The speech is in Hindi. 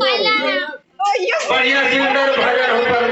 बढ़िया सिलेंडर भरल हो